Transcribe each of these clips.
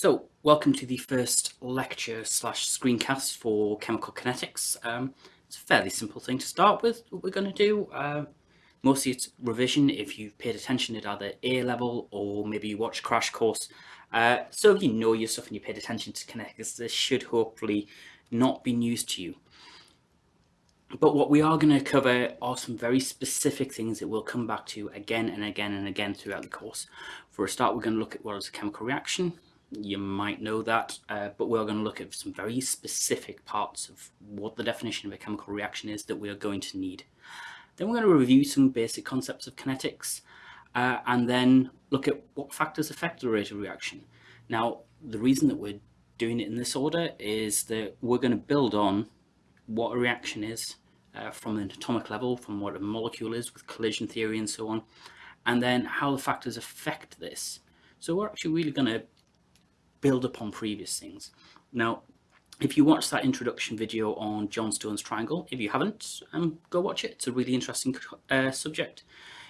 So, welcome to the first lecture slash screencast for chemical kinetics. Um, it's a fairly simple thing to start with, what we're going to do. Uh, mostly it's revision if you've paid attention at either A level or maybe you watch Crash Course. Uh, so if you know your stuff and you paid attention to kinetics, this should hopefully not be news to you. But what we are going to cover are some very specific things that we'll come back to again and again and again throughout the course. For a start, we're going to look at what is a chemical reaction. You might know that, uh, but we're going to look at some very specific parts of what the definition of a chemical reaction is that we are going to need. Then we're going to review some basic concepts of kinetics, uh, and then look at what factors affect the rate of reaction. Now, the reason that we're doing it in this order is that we're going to build on what a reaction is uh, from an atomic level, from what a molecule is with collision theory and so on, and then how the factors affect this. So we're actually really going to build upon previous things. Now, if you watch that introduction video on Johnstone's triangle, if you haven't, um, go watch it. It's a really interesting uh, subject.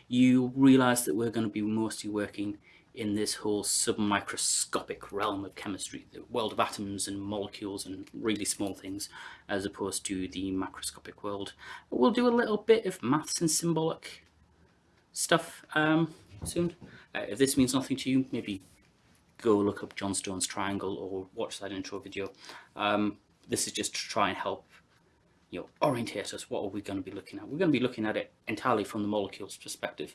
You realize that we're going to be mostly working in this whole submicroscopic realm of chemistry, the world of atoms and molecules and really small things, as opposed to the macroscopic world. We'll do a little bit of maths and symbolic stuff um, soon. Uh, if this means nothing to you, maybe go look up Johnstone's triangle or watch that intro video. Um, this is just to try and help you know, orientate us. What are we going to be looking at? We're going to be looking at it entirely from the molecule's perspective.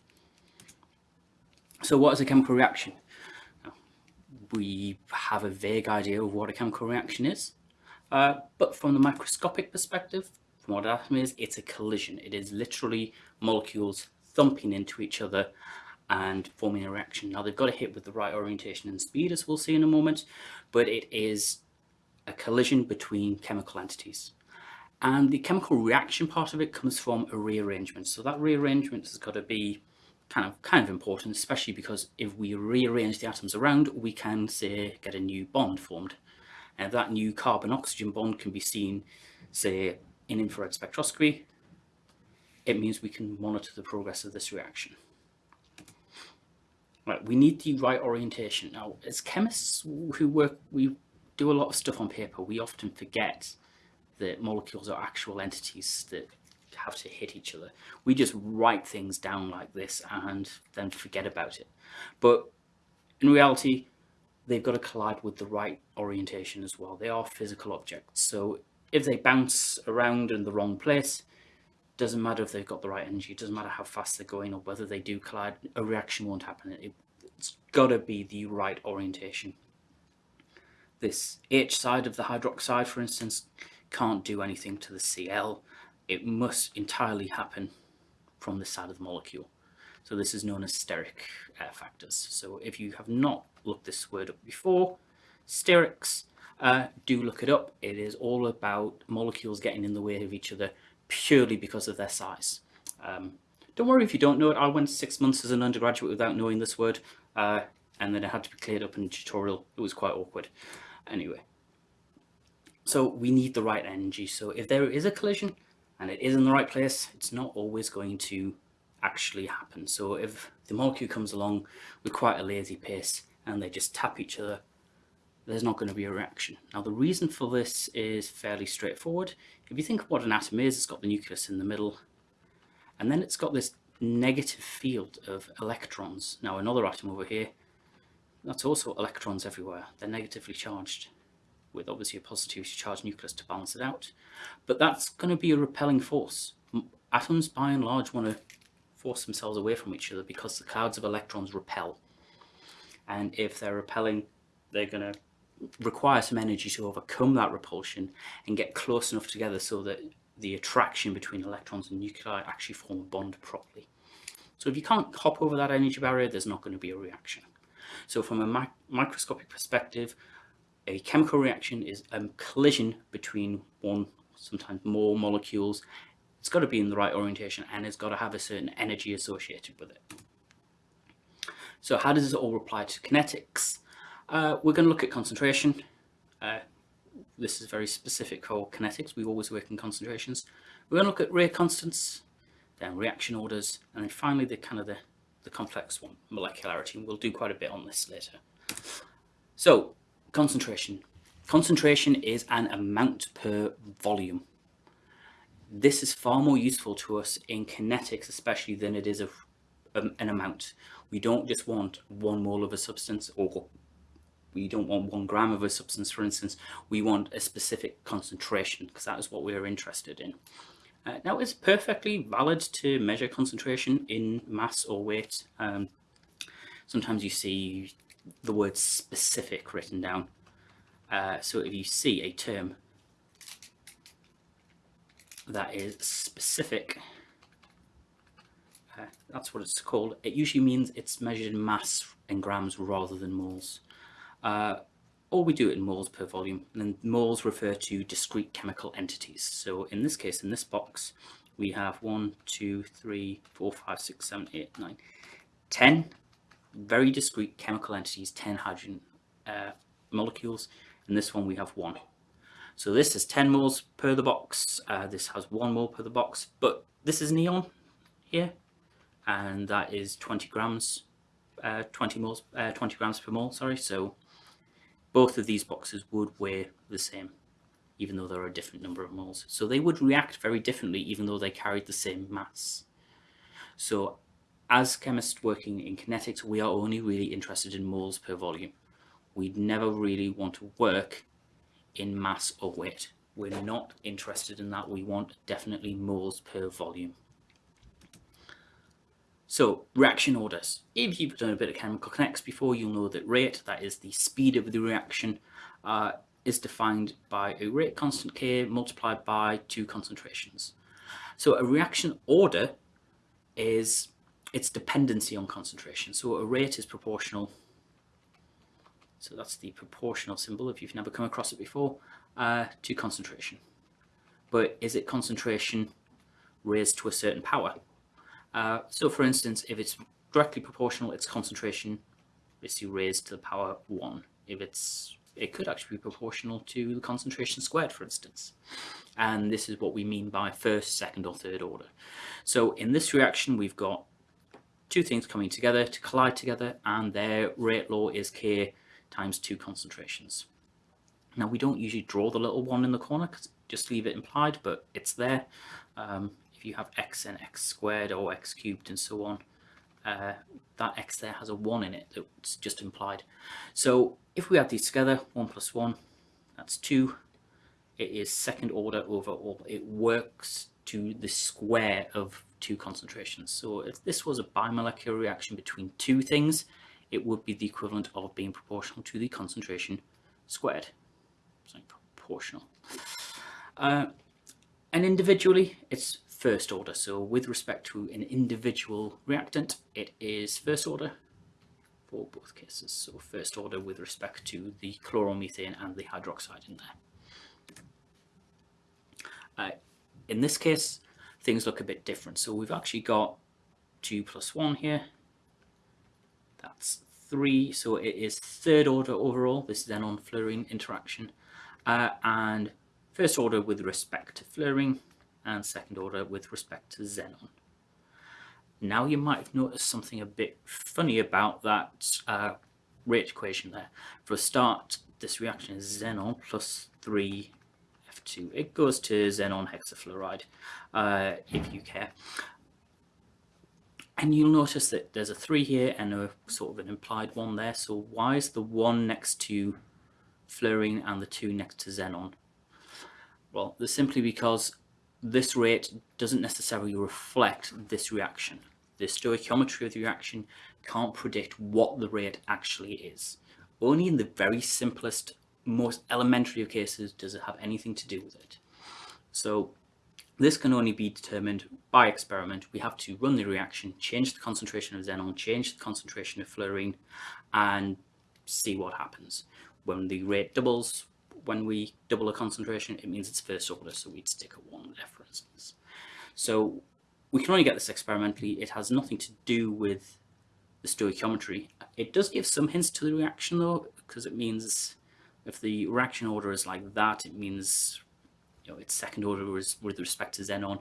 So what is a chemical reaction? We have a vague idea of what a chemical reaction is, uh, but from the microscopic perspective, from what an atom is, it's a collision. It is literally molecules thumping into each other and forming a reaction. Now they've got to hit with the right orientation and speed, as we'll see in a moment, but it is a collision between chemical entities. And the chemical reaction part of it comes from a rearrangement. So that rearrangement has got to be kind of kind of important, especially because if we rearrange the atoms around, we can say get a new bond formed. And that new carbon-oxygen bond can be seen, say, in infrared spectroscopy. It means we can monitor the progress of this reaction. Right, we need the right orientation. Now, as chemists who work, we do a lot of stuff on paper. We often forget that molecules are actual entities that have to hit each other. We just write things down like this and then forget about it. But in reality, they've got to collide with the right orientation as well. They are physical objects. So if they bounce around in the wrong place, doesn't matter if they've got the right energy, it doesn't matter how fast they're going or whether they do collide, a reaction won't happen. It, it's got to be the right orientation. This H side of the hydroxide, for instance, can't do anything to the Cl it must entirely happen from the side of the molecule. So this is known as steric uh, factors. So if you have not looked this word up before, sterics, uh, do look it up. It is all about molecules getting in the way of each other purely because of their size. Um, don't worry if you don't know it. I went six months as an undergraduate without knowing this word, uh, and then it had to be cleared up in a tutorial. It was quite awkward. Anyway, so we need the right energy. So if there is a collision, and it is in the right place, it's not always going to actually happen. So if the molecule comes along with quite a lazy pace and they just tap each other, there's not going to be a reaction. Now the reason for this is fairly straightforward. If you think of what an atom is, it's got the nucleus in the middle, and then it's got this negative field of electrons. Now another atom over here, that's also electrons everywhere. They're negatively charged with obviously a positively charged nucleus to balance it out. But that's going to be a repelling force. Atoms, by and large, want to force themselves away from each other because the clouds of electrons repel. And if they're repelling, they're going to require some energy to overcome that repulsion and get close enough together so that the attraction between electrons and nuclei actually form a bond properly. So if you can't hop over that energy barrier, there's not going to be a reaction. So from a mi microscopic perspective, a chemical reaction is a collision between one, sometimes more molecules. It's got to be in the right orientation and it's got to have a certain energy associated with it. So how does this all apply to kinetics? Uh, we're going to look at concentration. Uh, this is very specific for kinetics. We always work in concentrations. We're going to look at rate constants, then reaction orders, and then finally the kind of the, the complex one, molecularity. And we'll do quite a bit on this later. So concentration. Concentration is an amount per volume. This is far more useful to us in kinetics especially than it is of um, an amount. We don't just want one mole of a substance or we don't want one gram of a substance for instance, we want a specific concentration because that is what we're interested in. Uh, now it's perfectly valid to measure concentration in mass or weight. Um, sometimes you see the word specific written down. Uh, so if you see a term that is specific, uh, that's what it's called. It usually means it's measured in mass in grams rather than moles. Uh, or we do it in moles per volume, and moles refer to discrete chemical entities. So in this case, in this box, we have one, two, three, four, five, six, seven, eight, nine, ten very discrete chemical entities, 10 hydrogen uh, molecules. In this one, we have one. So this is 10 moles per the box. Uh, this has one mole per the box, but this is neon here, and that is 20 grams, uh, 20 moles, uh, 20 grams per mole. Sorry. So both of these boxes would weigh the same, even though there are a different number of moles. So they would react very differently, even though they carried the same mass. So as chemists working in kinetics, we are only really interested in moles per volume. We'd never really want to work in mass or weight. We're not interested in that. We want definitely moles per volume. So reaction orders. If you've done a bit of chemical kinetics before, you'll know that rate, that is the speed of the reaction, uh, is defined by a rate constant K multiplied by two concentrations. So a reaction order is its dependency on concentration. So a rate is proportional. So that's the proportional symbol if you've never come across it before uh, to concentration. But is it concentration raised to a certain power? Uh, so for instance, if it's directly proportional, its concentration is raised to the power one. If it's it could actually be proportional to the concentration squared, for instance. And this is what we mean by first, second, or third order. So in this reaction, we've got two things coming together to collide together and their rate law is K times two concentrations. Now we don't usually draw the little one in the corner, just leave it implied, but it's there. Um, if you have x and x squared or x cubed and so on, uh, that x there has a 1 in it that's just implied. So if we add these together, 1 plus 1, that's 2. It is second order over all. It works to the square of two concentrations. So if this was a bimolecular reaction between two things, it would be the equivalent of being proportional to the concentration squared. So proportional. Uh, and individually, it's first order. So with respect to an individual reactant, it is first order for both cases. So first order with respect to the chloromethane and the hydroxide in there. Uh, in this case, things look a bit different. So we've actually got 2 plus 1 here. That's 3. So it is third order overall, this xenon-fluorine interaction. Uh, and first order with respect to fluorine and second order with respect to xenon. Now you might have noticed something a bit funny about that uh, rate equation there. For a start, this reaction is xenon plus 3 F2. It goes to xenon hexafluoride, uh, if you care. And you'll notice that there's a 3 here and a sort of an implied 1 there. So why is the 1 next to fluorine and the 2 next to xenon? Well, that's simply because this rate doesn't necessarily reflect this reaction. The stoichiometry of the reaction can't predict what the rate actually is. Only in the very simplest most elementary of cases does it have anything to do with it. So this can only be determined by experiment. We have to run the reaction, change the concentration of xenon, change the concentration of fluorine, and see what happens. When the rate doubles, when we double a concentration, it means it's first order, so we'd stick a 1 there, for instance. So we can only get this experimentally. It has nothing to do with the stoichiometry. It does give some hints to the reaction, though, because it means if the reaction order is like that, it means you know its second order is with respect to xenon.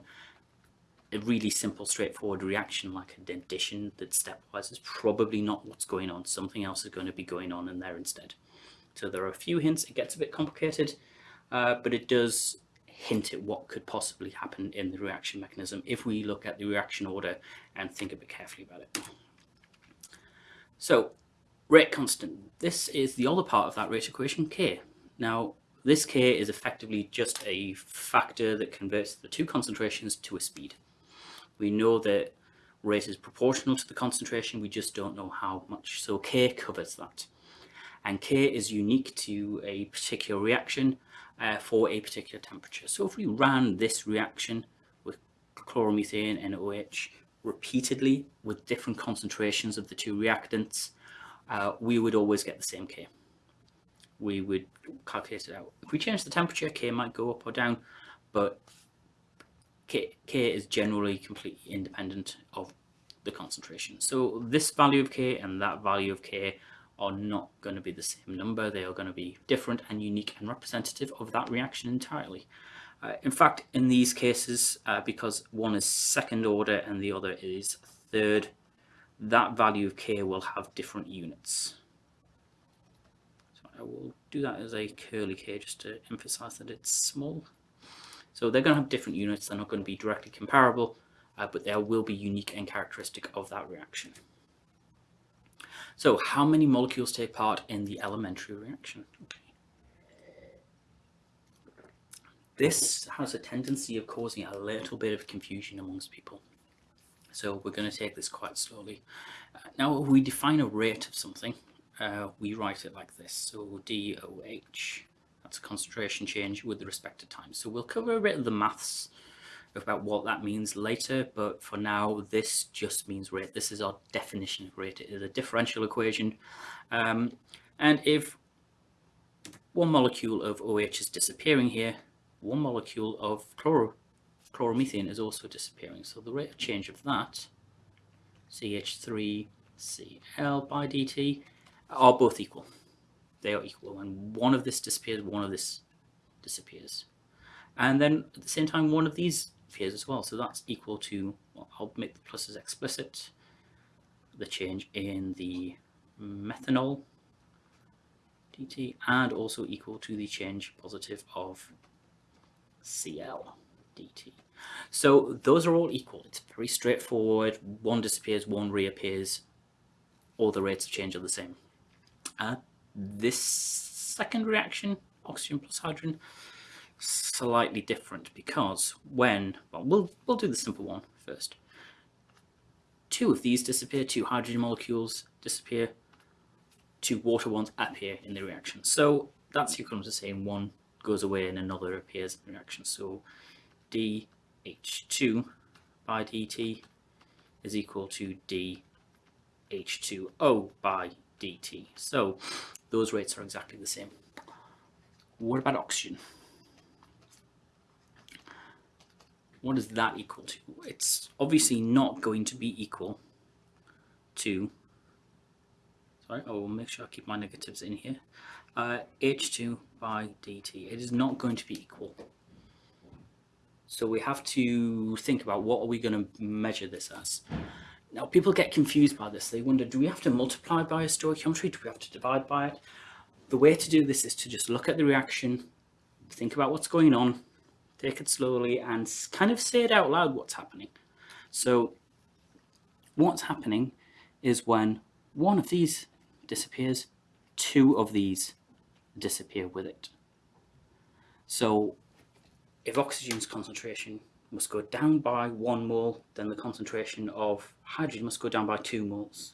A really simple, straightforward reaction like an addition that stepwise is probably not what's going on. Something else is going to be going on in there instead. So there are a few hints. It gets a bit complicated, uh, but it does hint at what could possibly happen in the reaction mechanism if we look at the reaction order and think a bit carefully about it. So rate constant. This is the other part of that rate equation, K. Now, this K is effectively just a factor that converts the two concentrations to a speed. We know that rate is proportional to the concentration, we just don't know how much. So K covers that. And K is unique to a particular reaction uh, for a particular temperature. So if we ran this reaction with chloromethane and OH repeatedly with different concentrations of the two reactants, uh, we would always get the same K. We would calculate it out. If we change the temperature, K might go up or down, but K, K is generally completely independent of the concentration. So this value of K and that value of K are not going to be the same number. They are going to be different and unique and representative of that reaction entirely. Uh, in fact, in these cases, uh, because one is second order and the other is third, that value of K will have different units. So I will do that as a curly K just to emphasize that it's small. So they're going to have different units. They're not going to be directly comparable, uh, but they will be unique and characteristic of that reaction. So how many molecules take part in the elementary reaction? This has a tendency of causing a little bit of confusion amongst people. So we're going to take this quite slowly. Uh, now, if we define a rate of something, uh, we write it like this. So DOH, that's a concentration change with respect to time. So we'll cover a bit of the maths about what that means later, but for now, this just means rate. This is our definition of rate. It is a differential equation. Um, and if one molecule of OH is disappearing here, one molecule of chloro chloromethane is also disappearing. So the rate of change of that, CH3Cl by dt, are both equal. They are equal. And one of this disappears, one of this disappears. And then at the same time, one of these appears as well. So that's equal to, well, I'll make the pluses explicit, the change in the methanol dt, and also equal to the change positive of Cl dt. So those are all equal. It's very straightforward. One disappears, one reappears. All the rates of change are the same. Uh, this second reaction, oxygen plus hydrogen, slightly different because when, well, we'll, we'll do the simple one first. Two of these disappear, two hydrogen molecules disappear, two water ones appear in the reaction. So that's equivalent to saying one goes away and another appears in the reaction. So dH2 by dt is equal to dH2O by dt. So those rates are exactly the same. What about oxygen? What is that equal to? It's obviously not going to be equal to, sorry, I will make sure I keep my negatives in here, uh, H2 by dt. It is not going to be equal. So we have to think about what are we going to measure this as. Now people get confused by this. They wonder, do we have to multiply by a stoichiometry? Do we have to divide by it? The way to do this is to just look at the reaction, think about what's going on, take it slowly and kind of say it out loud what's happening. So what's happening is when one of these disappears, two of these disappear with it. So if oxygen's concentration must go down by one mole, then the concentration of hydrogen must go down by two moles.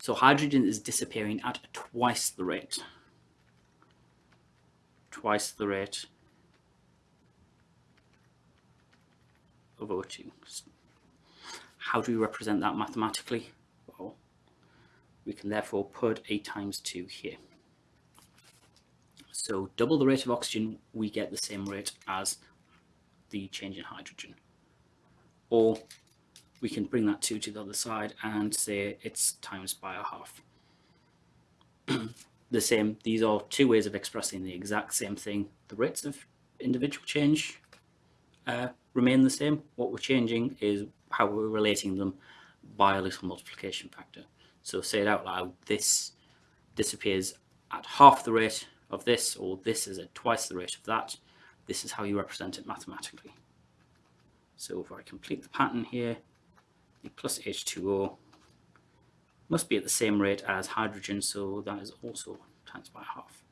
So hydrogen is disappearing at twice the rate. Twice the rate of O2. How do we represent that mathematically? Well, we can therefore put A times 2 here. So double the rate of oxygen, we get the same rate as the change in hydrogen. Or we can bring that 2 to the other side and say it's times by a half. the same, these are two ways of expressing the exact same thing. The rates of individual change uh, remain the same. What we're changing is how we're relating them by a little multiplication factor. So say it out loud, this disappears at half the rate of this, or this is at twice the rate of that, this is how you represent it mathematically. So if I complete the pattern here, the plus H2O must be at the same rate as hydrogen, so that is also times by half.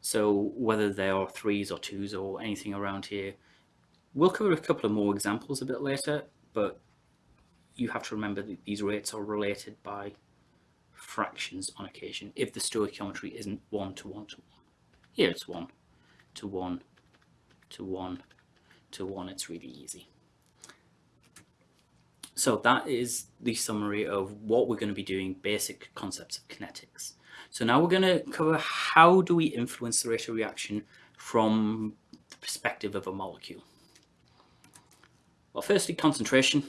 So whether they are threes or twos or anything around here, we'll cover a couple of more examples a bit later, but you have to remember that these rates are related by fractions on occasion if the stoichiometry isn't one to one to one. Here it's one to one to one to one. It's really easy. So that is the summary of what we're going to be doing, basic concepts of kinetics. So now we're going to cover how do we influence the rate of reaction from the perspective of a molecule. Well, firstly, concentration.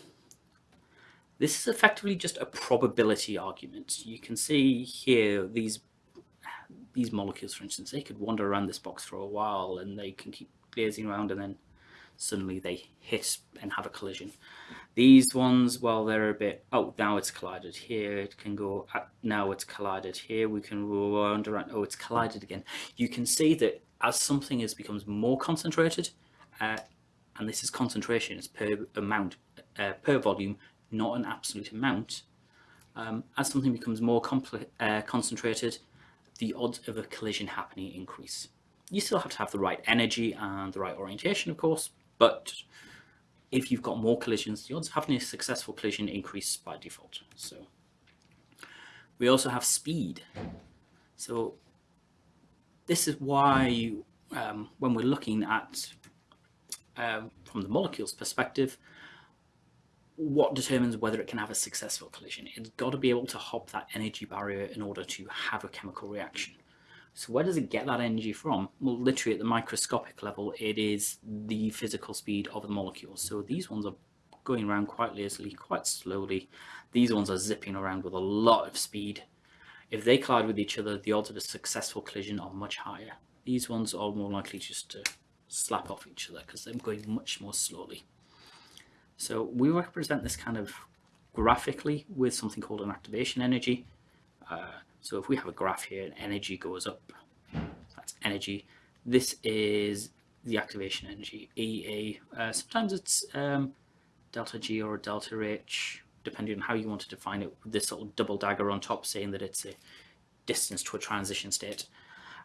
This is effectively just a probability argument. You can see here these these molecules, for instance, they could wander around this box for a while and they can keep gazing around and then suddenly they hit and have a collision. These ones, well, they're a bit, oh, now it's collided here, it can go, now it's collided here, we can wander around, oh, it's collided again. You can see that as something is becomes more concentrated, uh, and this is concentration, it's per amount, uh, per volume, not an absolute amount. Um, as something becomes more uh, concentrated, the odds of a collision happening increase. You still have to have the right energy and the right orientation, of course, but if you've got more collisions, the odds of having a successful collision increase by default. So we also have speed. So this is why um, when we're looking at um, from the molecule's perspective, what determines whether it can have a successful collision? It's got to be able to hop that energy barrier in order to have a chemical reaction. So where does it get that energy from? Well, literally at the microscopic level, it is the physical speed of the molecules. So these ones are going around quite lazily, quite slowly. These ones are zipping around with a lot of speed. If they collide with each other, the odds of a successful collision are much higher. These ones are more likely just to slap off each other because they're going much more slowly. So we represent this kind of graphically with something called an activation energy. Uh, so if we have a graph here and energy goes up, that's energy. This is the activation energy, EA. Uh, sometimes it's um, delta G or delta H, depending on how you want to define it, with this little double dagger on top saying that it's a distance to a transition state.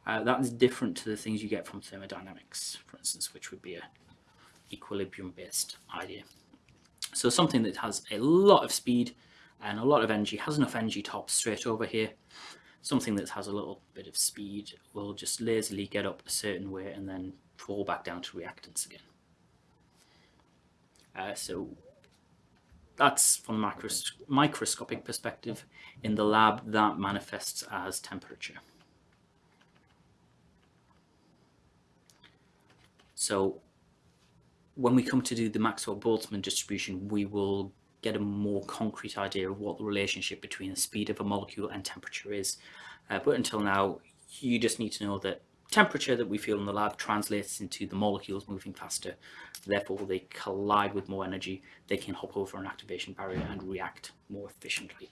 Uh, that is different to the things you get from thermodynamics, for instance, which would be a equilibrium-based idea. So something that has a lot of speed and a lot of energy, has enough energy to hop straight over here. Something that has a little bit of speed will just lazily get up a certain way and then fall back down to reactants again. Uh, so that's from a micros microscopic perspective. In the lab, that manifests as temperature. So when we come to do the Maxwell-Boltzmann distribution, we will get a more concrete idea of what the relationship between the speed of a molecule and temperature is. Uh, but until now, you just need to know that temperature that we feel in the lab translates into the molecules moving faster. Therefore, they collide with more energy. They can hop over an activation barrier and react more efficiently.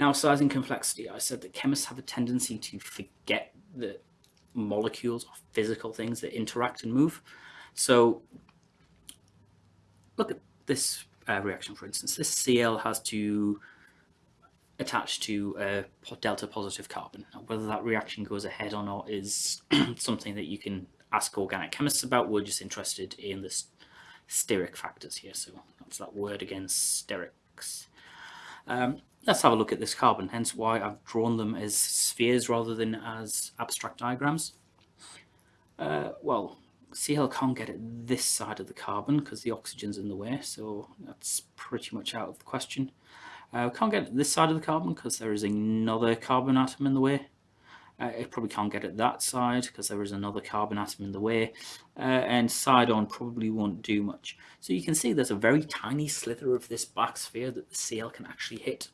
Now, size and complexity. I said that chemists have a tendency to forget that molecules are physical things that interact and move. So look at this uh, reaction, for instance, this Cl has to attach to a delta positive carbon. Now, whether that reaction goes ahead or not is something that you can ask organic chemists about. We're just interested in the steric factors here. So that's that word again, sterics. Um, let's have a look at this carbon, hence why I've drawn them as spheres rather than as abstract diagrams. Uh, well, Cl can't get at this side of the carbon because the oxygen's in the way, so that's pretty much out of the question. Uh, can't get at this side of the carbon because there is another carbon atom in the way. Uh, it probably can't get at that side because there is another carbon atom in the way. Uh, and side on probably won't do much. So you can see there's a very tiny slither of this black sphere that the Cl can actually hit.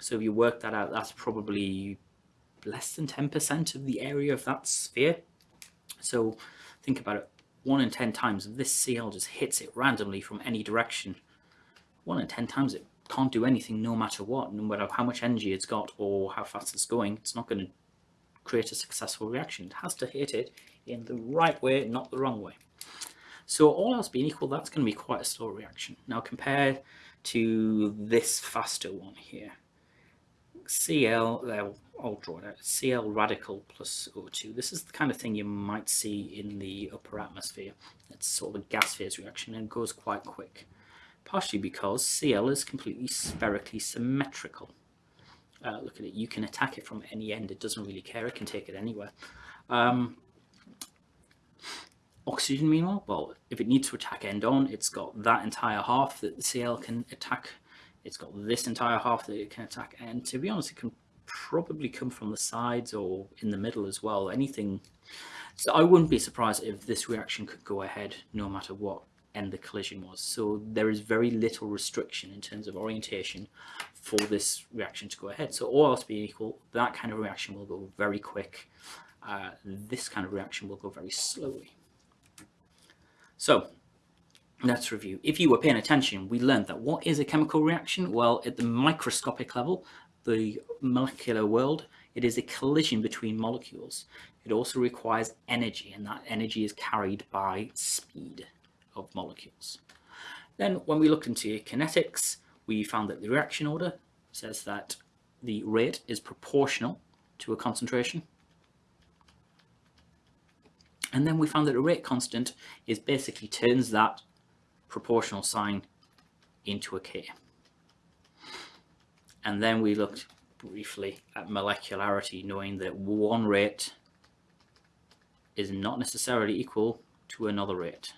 So if you work that out, that's probably less than 10% of the area of that sphere. So think about it, one in 10 times, if this Cl just hits it randomly from any direction, one in 10 times it can't do anything no matter what, no matter how much energy it's got or how fast it's going, it's not going to create a successful reaction. It has to hit it in the right way, not the wrong way. So all else being equal, that's going to be quite a slow reaction. Now compared to this faster one here. Cl, I'll draw it out, Cl radical plus O2. This is the kind of thing you might see in the upper atmosphere. It's sort of a gas phase reaction and goes quite quick. Partially because Cl is completely spherically symmetrical. Uh, look at it, you can attack it from any end, it doesn't really care, it can take it anywhere. Um, Oxygen, meanwhile, well, if it needs to attack end on, it's got that entire half that the Cl can attack. It's got this entire half that it can attack. And to be honest, it can probably come from the sides or in the middle as well. Anything. So I wouldn't be surprised if this reaction could go ahead no matter what end the collision was. So there is very little restriction in terms of orientation for this reaction to go ahead. So all else being equal, that kind of reaction will go very quick. Uh, this kind of reaction will go very slowly. So let's review. If you were paying attention, we learned that what is a chemical reaction? Well, at the microscopic level, the molecular world, it is a collision between molecules. It also requires energy, and that energy is carried by speed of molecules. Then when we look into kinetics, we found that the reaction order says that the rate is proportional to a concentration. And then we found that a rate constant is basically turns that proportional sign into a K. And then we looked briefly at molecularity, knowing that one rate is not necessarily equal to another rate.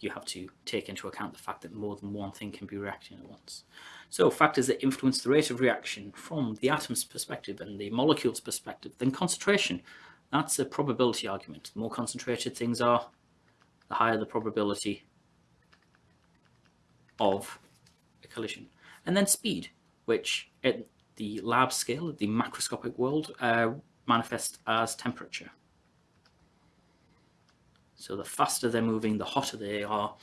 You have to take into account the fact that more than one thing can be reacting at once. So factors that influence the rate of reaction from the atom's perspective and the molecule's perspective, then concentration, that's a probability argument. The more concentrated things are, the higher the probability of a collision. And then speed, which at the lab scale, the macroscopic world, uh, manifests as temperature. So the faster they're moving, the hotter they are,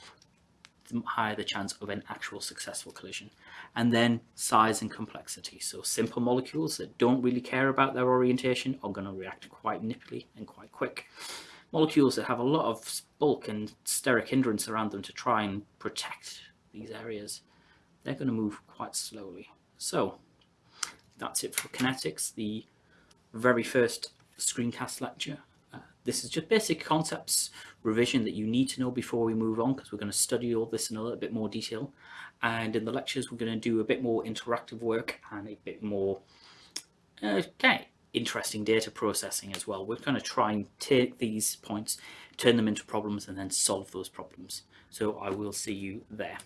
the higher the chance of an actual successful collision. And then size and complexity. So simple molecules that don't really care about their orientation are going to react quite nippily and quite quick. Molecules that have a lot of bulk and steric hindrance around them to try and protect these areas, they're going to move quite slowly. So that's it for kinetics, the very first screencast lecture. Uh, this is just basic concepts revision that you need to know before we move on because we're going to study all this in a little bit more detail and in the lectures we're going to do a bit more interactive work and a bit more okay, interesting data processing as well. We're going to try and take these points, turn them into problems and then solve those problems. So I will see you there.